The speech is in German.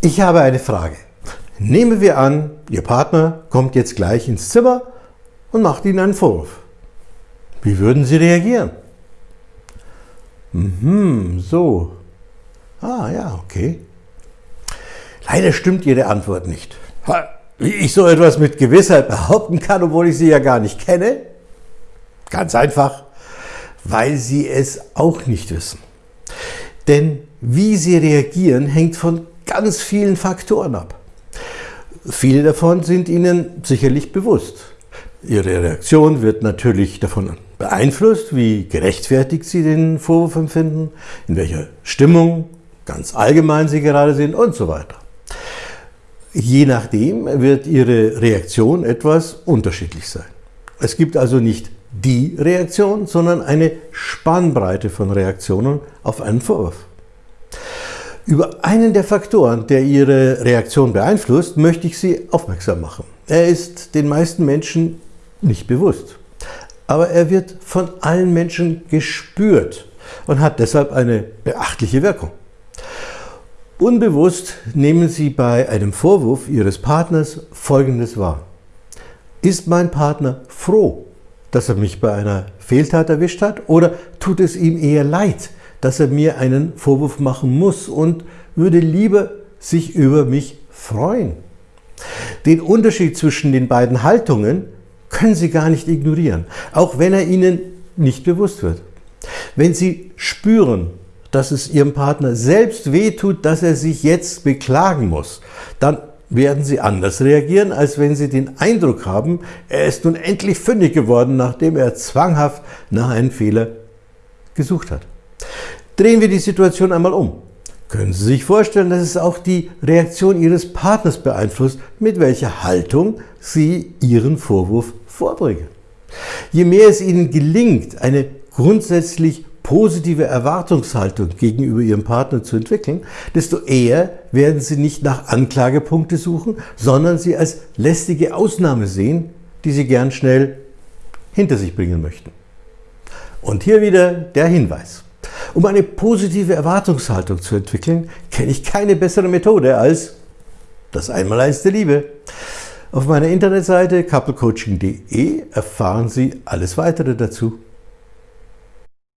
Ich habe eine Frage. Nehmen wir an, Ihr Partner kommt jetzt gleich ins Zimmer und macht Ihnen einen Vorwurf. Wie würden Sie reagieren? Mhm, so. Ah ja, okay. Leider stimmt Ihre Antwort nicht. Wie ich so etwas mit Gewissheit behaupten kann, obwohl ich Sie ja gar nicht kenne? Ganz einfach, weil Sie es auch nicht wissen. Denn wie Sie reagieren, hängt von ganz vielen Faktoren ab. Viele davon sind Ihnen sicherlich bewusst. Ihre Reaktion wird natürlich davon beeinflusst, wie gerechtfertigt Sie den Vorwurf empfinden, in welcher Stimmung ganz allgemein Sie gerade sind und so weiter. Je nachdem wird Ihre Reaktion etwas unterschiedlich sein. Es gibt also nicht die Reaktion, sondern eine Spannbreite von Reaktionen auf einen Vorwurf. Über einen der Faktoren, der Ihre Reaktion beeinflusst, möchte ich Sie aufmerksam machen. Er ist den meisten Menschen nicht bewusst, aber er wird von allen Menschen gespürt und hat deshalb eine beachtliche Wirkung. Unbewusst nehmen Sie bei einem Vorwurf Ihres Partners Folgendes wahr. Ist mein Partner froh, dass er mich bei einer Fehltat erwischt hat oder tut es ihm eher leid, dass er mir einen Vorwurf machen muss und würde lieber sich über mich freuen. Den Unterschied zwischen den beiden Haltungen können Sie gar nicht ignorieren, auch wenn er Ihnen nicht bewusst wird. Wenn Sie spüren, dass es Ihrem Partner selbst wehtut, dass er sich jetzt beklagen muss, dann werden Sie anders reagieren, als wenn Sie den Eindruck haben, er ist nun endlich fündig geworden, nachdem er zwanghaft nach einem Fehler gesucht hat. Drehen wir die Situation einmal um. Können Sie sich vorstellen, dass es auch die Reaktion Ihres Partners beeinflusst, mit welcher Haltung Sie Ihren Vorwurf vorbringen? Je mehr es Ihnen gelingt, eine grundsätzlich positive Erwartungshaltung gegenüber Ihrem Partner zu entwickeln, desto eher werden Sie nicht nach Anklagepunkte suchen, sondern sie als lästige Ausnahme sehen, die Sie gern schnell hinter sich bringen möchten. Und hier wieder der Hinweis. Um eine positive Erwartungshaltung zu entwickeln, kenne ich keine bessere Methode als das Einmaleins der Liebe. Auf meiner Internetseite couplecoaching.de erfahren Sie alles weitere dazu.